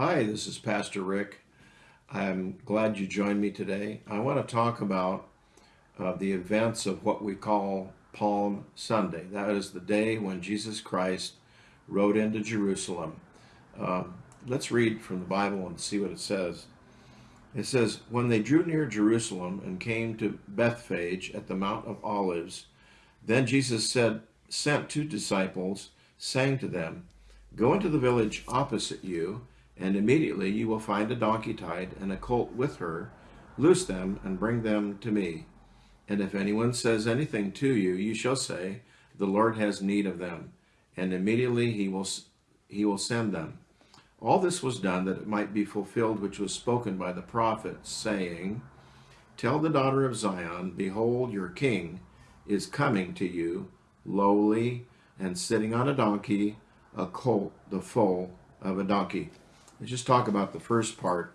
Hi, this is Pastor Rick. I'm glad you joined me today. I want to talk about uh, the events of what we call Palm Sunday. That is the day when Jesus Christ rode into Jerusalem. Um, let's read from the Bible and see what it says. It says, When they drew near Jerusalem and came to Bethphage at the Mount of Olives, then Jesus said, sent two disciples, saying to them, Go into the village opposite you, and immediately you will find a donkey tied and a colt with her. Loose them and bring them to me. And if anyone says anything to you, you shall say, The Lord has need of them. And immediately he will, he will send them. All this was done that it might be fulfilled which was spoken by the prophet, saying, Tell the daughter of Zion, Behold, your king is coming to you, lowly and sitting on a donkey, a colt, the foal of a donkey. Let's just talk about the first part.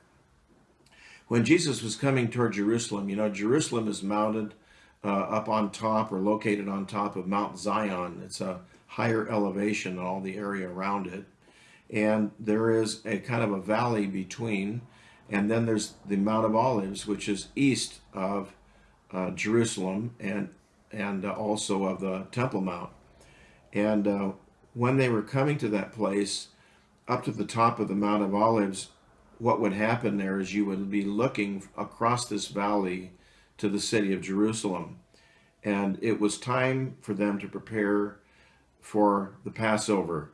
When Jesus was coming toward Jerusalem, you know, Jerusalem is mounted uh, up on top or located on top of Mount Zion. It's a higher elevation than all the area around it. And there is a kind of a valley between. And then there's the Mount of Olives, which is east of uh, Jerusalem and, and uh, also of the Temple Mount. And uh, when they were coming to that place, up to the top of the Mount of Olives, what would happen there is you would be looking across this valley to the city of Jerusalem. And it was time for them to prepare for the Passover.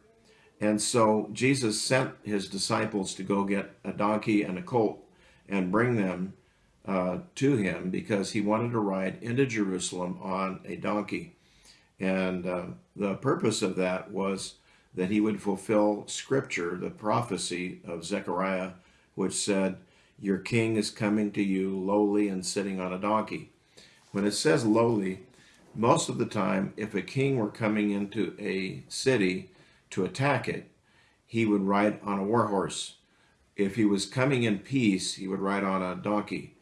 And so Jesus sent his disciples to go get a donkey and a colt and bring them uh, to him because he wanted to ride into Jerusalem on a donkey. And uh, the purpose of that was that he would fulfill scripture, the prophecy of Zechariah, which said, Your king is coming to you lowly and sitting on a donkey. When it says lowly, most of the time, if a king were coming into a city to attack it, he would ride on a war horse. If he was coming in peace, he would ride on a donkey.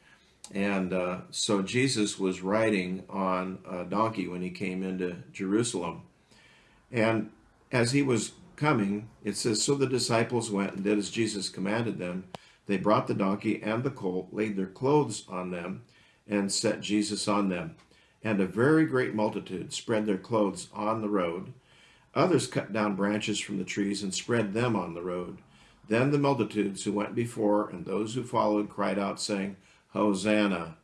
And uh, so Jesus was riding on a donkey when he came into Jerusalem. And as he was coming, it says, So the disciples went and did as Jesus commanded them. They brought the donkey and the colt, laid their clothes on them, and set Jesus on them. And a very great multitude spread their clothes on the road. Others cut down branches from the trees and spread them on the road. Then the multitudes who went before and those who followed cried out, saying, Hosanna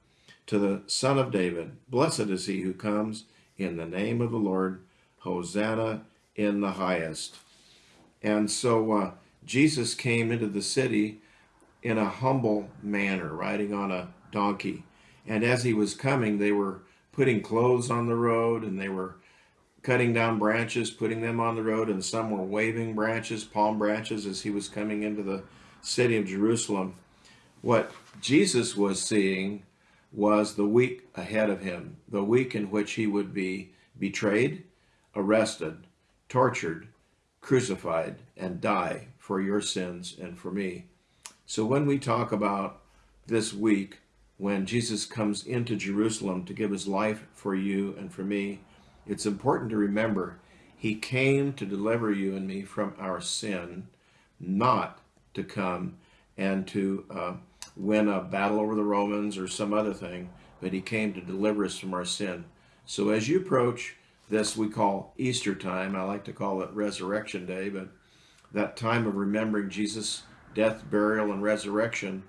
to the Son of David. Blessed is he who comes in the name of the Lord. Hosanna in the highest. And so uh, Jesus came into the city in a humble manner, riding on a donkey. And as he was coming, they were putting clothes on the road and they were cutting down branches, putting them on the road, and some were waving branches, palm branches, as he was coming into the city of Jerusalem. What Jesus was seeing was the week ahead of him, the week in which he would be betrayed, arrested, tortured, crucified, and die for your sins and for me. So when we talk about this week, when Jesus comes into Jerusalem to give his life for you and for me, it's important to remember he came to deliver you and me from our sin, not to come and to uh, win a battle over the Romans or some other thing, but he came to deliver us from our sin. So as you approach this we call Easter time. I like to call it Resurrection Day, but that time of remembering Jesus' death, burial, and resurrection,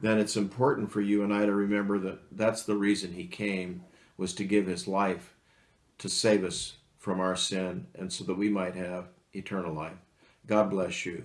then it's important for you and I to remember that that's the reason he came, was to give his life to save us from our sin and so that we might have eternal life. God bless you.